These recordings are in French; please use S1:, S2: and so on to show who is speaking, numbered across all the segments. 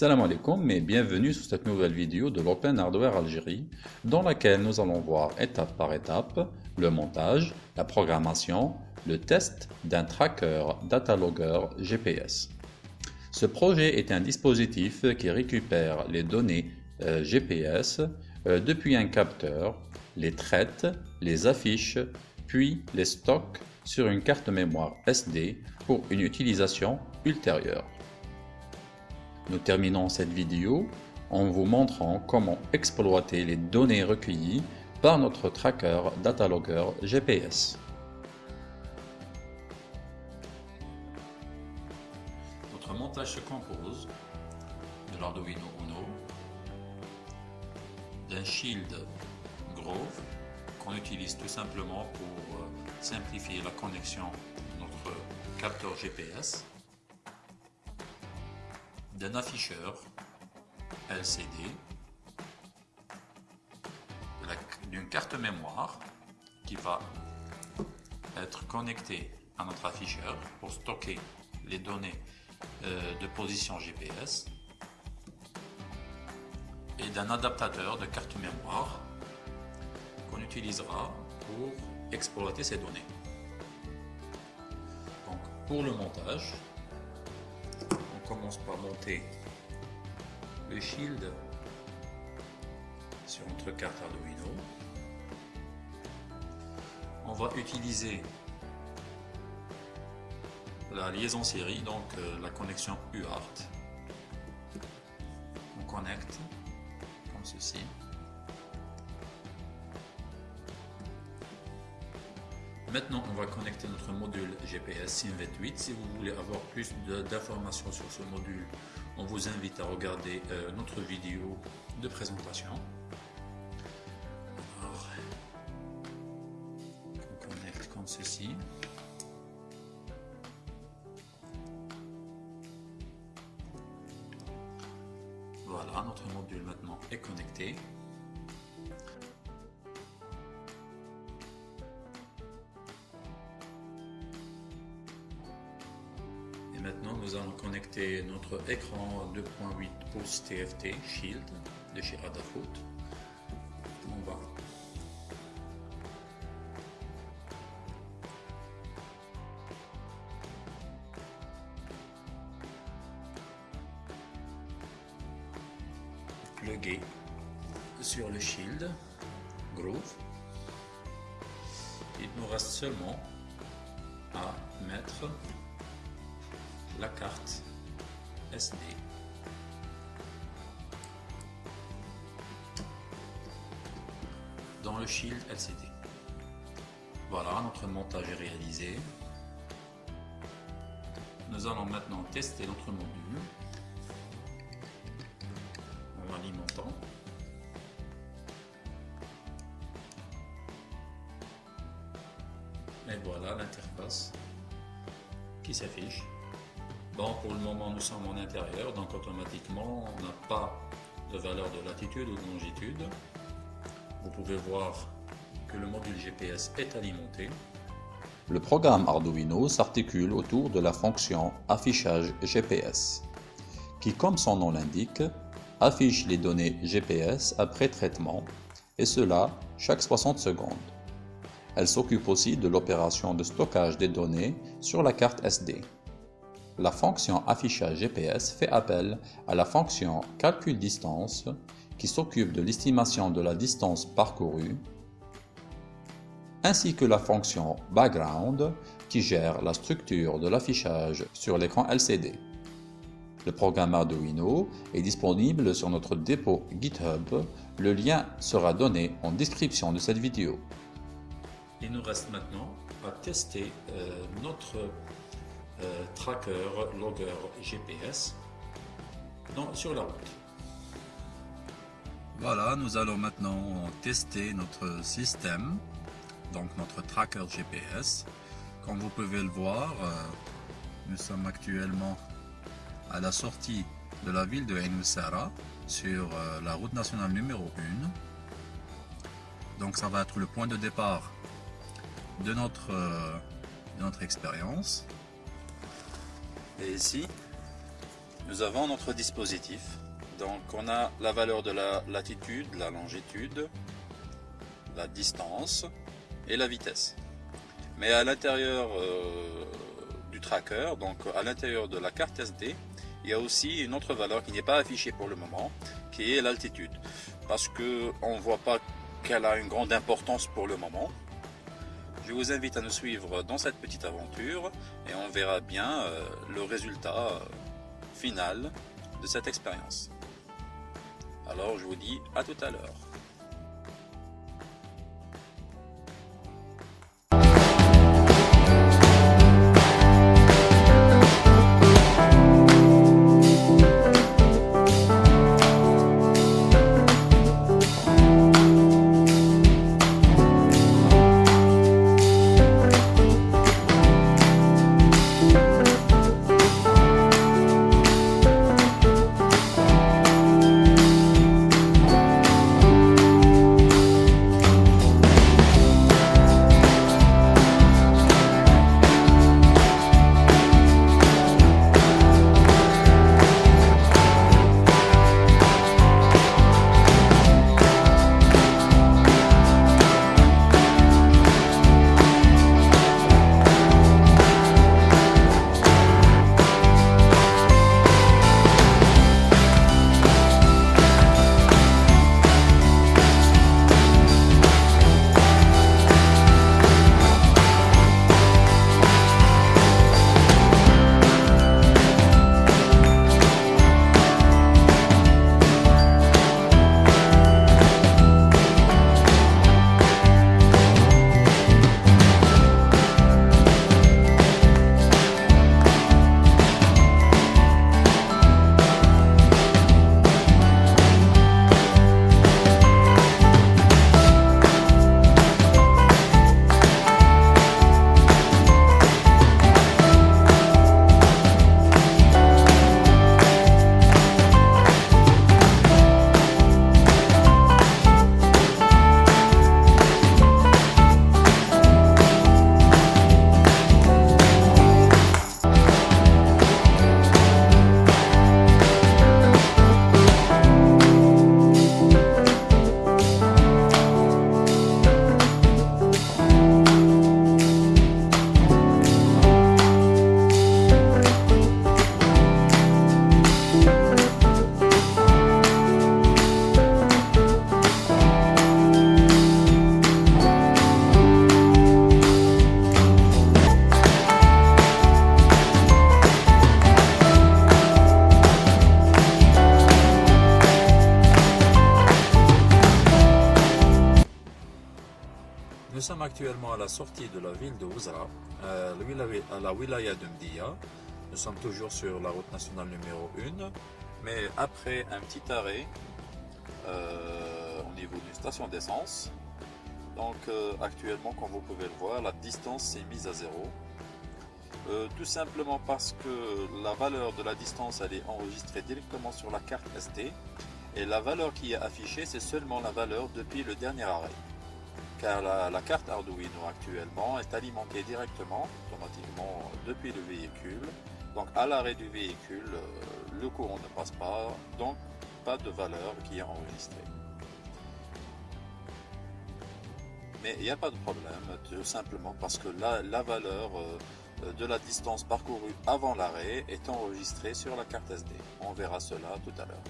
S1: Salam alaikum et bienvenue sur cette nouvelle vidéo de l'Open Hardware Algérie dans laquelle nous allons voir étape par étape le montage, la programmation, le test d'un tracker datalogger GPS. Ce projet est un dispositif qui récupère les données euh, GPS euh, depuis un capteur, les traite, les affiche, puis les stocke sur une carte mémoire SD pour une utilisation ultérieure. Nous terminons cette vidéo en vous montrant comment exploiter les données recueillies par notre tracker Datalogger GPS. Notre montage se compose de l'Arduino Uno, d'un shield Grove qu'on utilise tout simplement pour euh, simplifier la connexion de notre capteur GPS, d'un afficheur LCD, d'une carte mémoire qui va être connectée à notre afficheur pour stocker les données euh, de position GPS et d'un adaptateur de carte mémoire qu'on utilisera pour exploiter ces données. Donc, pour le montage, commence par monter le shield sur notre carte Arduino. On va utiliser la liaison série, donc euh, la connexion UART. On connecte comme ceci. Maintenant, on va connecter notre module GPS SIM28. Si vous voulez avoir plus d'informations sur ce module, on vous invite à regarder euh, notre vidéo de présentation. on connecte comme ceci. Voilà, notre module maintenant est connecté. Notre écran 2.8 pouces TFT Shield de chez Adafruit. On va plugger sur le Shield Groove. Il nous reste seulement à mettre la carte SD. Dans le shield LCD. Voilà, notre montage est réalisé. Nous allons maintenant tester notre module en alimentant. Et voilà l'interface qui s'affiche. Bon, pour le moment, nous sommes en intérieur, donc automatiquement, on n'a pas de valeur de latitude ou de longitude. Vous pouvez voir que le module GPS est alimenté. Le programme Arduino s'articule autour de la fonction affichage GPS, qui, comme son nom l'indique, affiche les données GPS après traitement, et cela chaque 60 secondes. Elle s'occupe aussi de l'opération de stockage des données sur la carte SD la fonction affichage GPS fait appel à la fonction calcul distance qui s'occupe de l'estimation de la distance parcourue, ainsi que la fonction background qui gère la structure de l'affichage sur l'écran LCD. Le programme Arduino est disponible sur notre dépôt GitHub. Le lien sera donné en description de cette vidéo. Il nous reste maintenant à tester euh, notre euh, tracker, logger GPS sur la route. Voilà, nous allons maintenant tester notre système, donc notre tracker GPS. Comme vous pouvez le voir, euh, nous sommes actuellement à la sortie de la ville de Enusara sur euh, la route nationale numéro 1. Donc ça va être le point de départ de notre, de notre expérience. Et ici, nous avons notre dispositif. Donc on a la valeur de la latitude, la longitude, la distance et la vitesse. Mais à l'intérieur euh, du tracker, donc à l'intérieur de la carte SD, il y a aussi une autre valeur qui n'est pas affichée pour le moment, qui est l'altitude. Parce qu'on ne voit pas qu'elle a une grande importance pour le moment. Je vous invite à nous suivre dans cette petite aventure et on verra bien euh, le résultat euh, final de cette expérience. Alors je vous dis à tout à l'heure. Actuellement à la sortie de la ville de Ouzra, à la wilaya de Mdia. Nous sommes toujours sur la route nationale numéro 1, mais après un petit arrêt euh, au niveau d'une station d'essence. Donc euh, actuellement, comme vous pouvez le voir, la distance est mise à zéro. Euh, tout simplement parce que la valeur de la distance elle est enregistrée directement sur la carte SD et la valeur qui est affichée c'est seulement la valeur depuis le dernier arrêt car la, carte Arduino actuellement est alimentée directement, automatiquement depuis le véhicule. Donc à l'arrêt du véhicule, euh, le courant ne passe pas, donc pas de valeur qui est enregistrée. Mais il n'y a pas de problème, tout simplement parce que la, valeur euh, de la distance parcourue avant l'arrêt est enregistrée sur la carte SD. On verra cela tout à l'heure.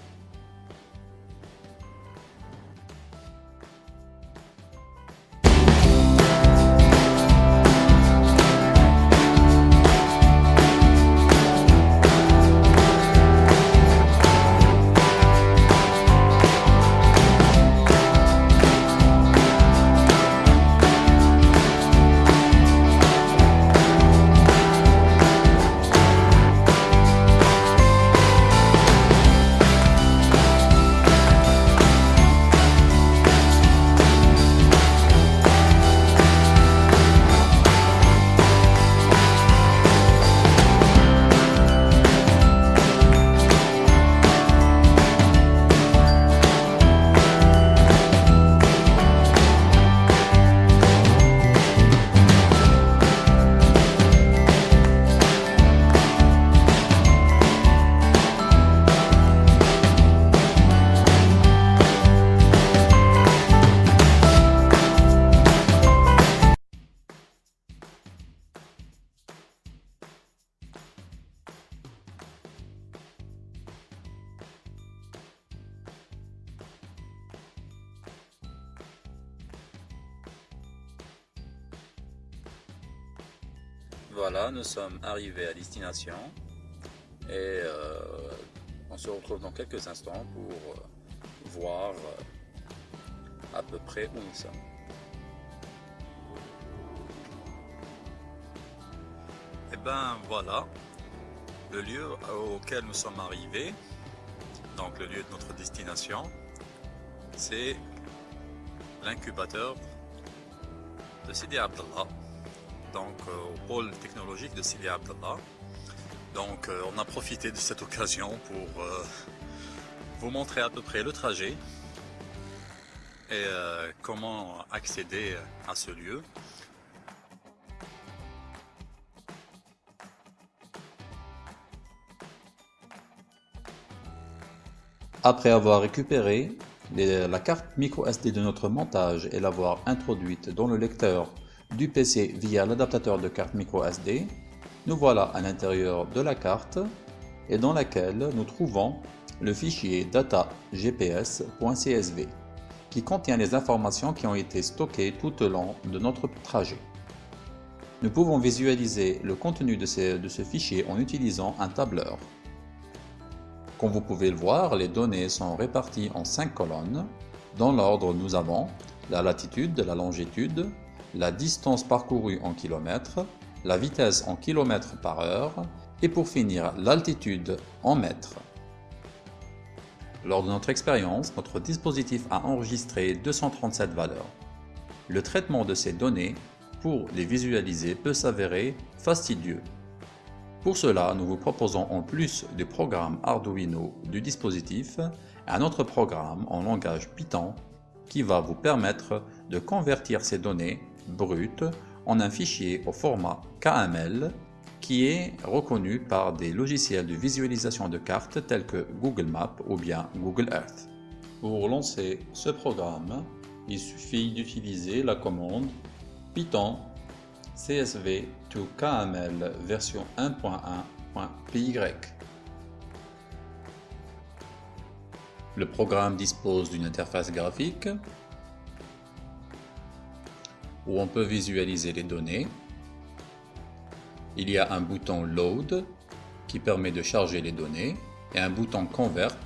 S1: Nous sommes arrivés à destination et euh, on se retrouve dans quelques instants pour euh, voir euh, à peu près où nous sommes. Et eh ben voilà, le lieu auquel nous sommes arrivés, donc le lieu de notre destination, c'est l'incubateur de Sidi Abdallah, donc euh, au pôle technologique de Sidi Abdallah. Donc euh, on a profité de cette occasion pour euh, vous montrer à peu près le trajet et comment accéder à ce lieu.
S2: Après avoir récupéré la carte micro-SD de notre montage et l'avoir introduite dans le lecteur du PC via l'adaptateur de carte micro-SD, nous voilà à l'intérieur de la carte et dans laquelle nous trouvons le fichier data-gps.csv qui contient les informations qui ont été stockées tout au long de notre trajet. Nous pouvons visualiser le contenu de ce fichier en utilisant un tableur. Comme vous pouvez le voir, les données sont réparties en 5 colonnes. Dans l'ordre, nous avons la latitude, la longitude, la distance parcourue en kilomètres, la vitesse en kilomètres par heure et pour finir l'altitude en mètres. Lors de notre expérience, notre dispositif a enregistré 237 valeurs. Le traitement de ces données pour les visualiser peut s'avérer fastidieux. Pour cela, nous vous proposons en plus du programme Arduino du dispositif, un autre programme en langage Python qui va vous permettre de convertir ces données brutes en un fichier au format KML qui est reconnu par des logiciels de visualisation de cartes tels que Google Maps ou bien Google Earth. Pour lancer ce programme, il suffit d'utiliser la commande python CSV to KML version 1.1.py. Le programme dispose d'une interface graphique où on peut visualiser les données. Il y a un bouton Load qui permet de charger les données et un bouton Convert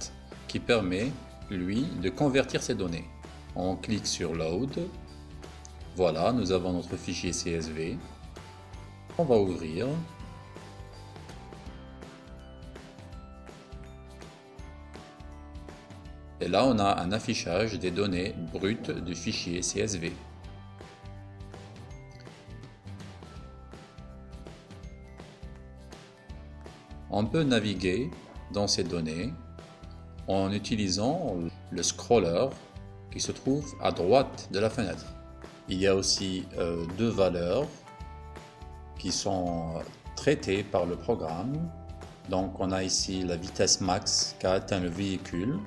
S2: qui permet, lui, de convertir ces données. On clique sur Load voilà, nous avons notre fichier CSV. On va ouvrir. Et là, on a un affichage des données brutes du fichier CSV. On peut naviguer dans ces données en utilisant le scroller qui se trouve à droite de la fenêtre. Il y a aussi euh, deux valeurs qui sont traitées par le programme. Donc on a ici la vitesse max qu'a atteint le véhicule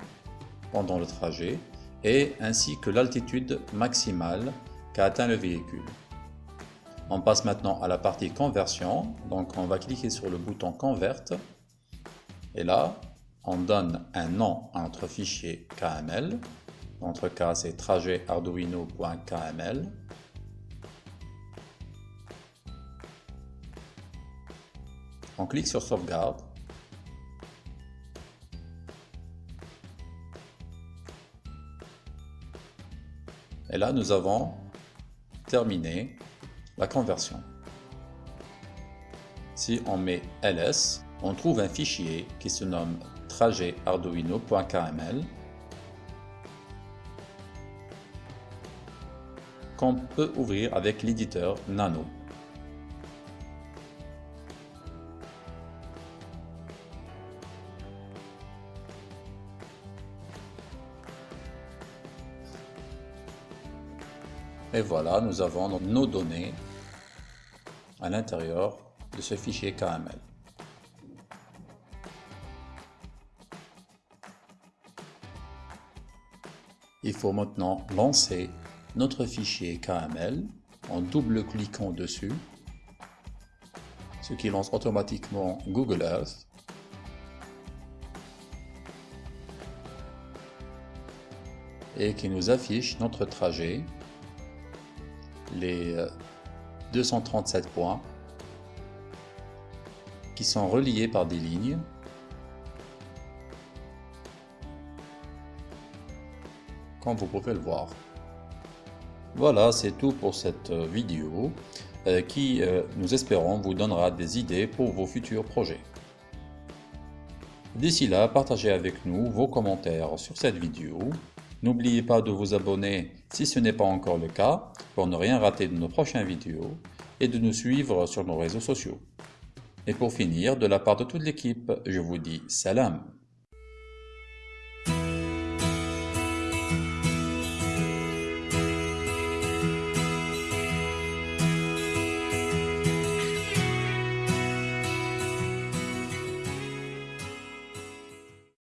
S2: pendant le trajet et ainsi que l'altitude maximale qu'a atteint le véhicule. On passe maintenant à la partie conversion. Donc on va cliquer sur le bouton convert et là on donne un nom à notre fichier KML dans notre cas, c'est trajet arduino.kml. On clique sur sauvegarde. Et là, nous avons terminé la conversion. Si on met ls, on trouve un fichier qui se nomme trajet arduino.kml qu'on peut ouvrir avec l'éditeur Nano. Et voilà, nous avons nos données à l'intérieur de ce fichier KML. Il faut maintenant lancer notre fichier KML en double-cliquant dessus, ce qui lance automatiquement Google Earth. et qui nous affiche notre trajet, les 237 euh, points qui sont reliés par des lignes. Comme vous pouvez le voir. Voilà, c'est tout pour cette vidéo euh, qui, euh, nous espérons, vous donnera des idées pour vos futurs projets. D'ici là, partagez avec nous vos commentaires sur cette vidéo. N'oubliez pas de vous abonner si ce n'est pas encore le cas pour ne rien rater de nos prochaines vidéos et de nous suivre sur nos réseaux sociaux. Et pour finir, de la part de toute l'équipe, je vous dis salam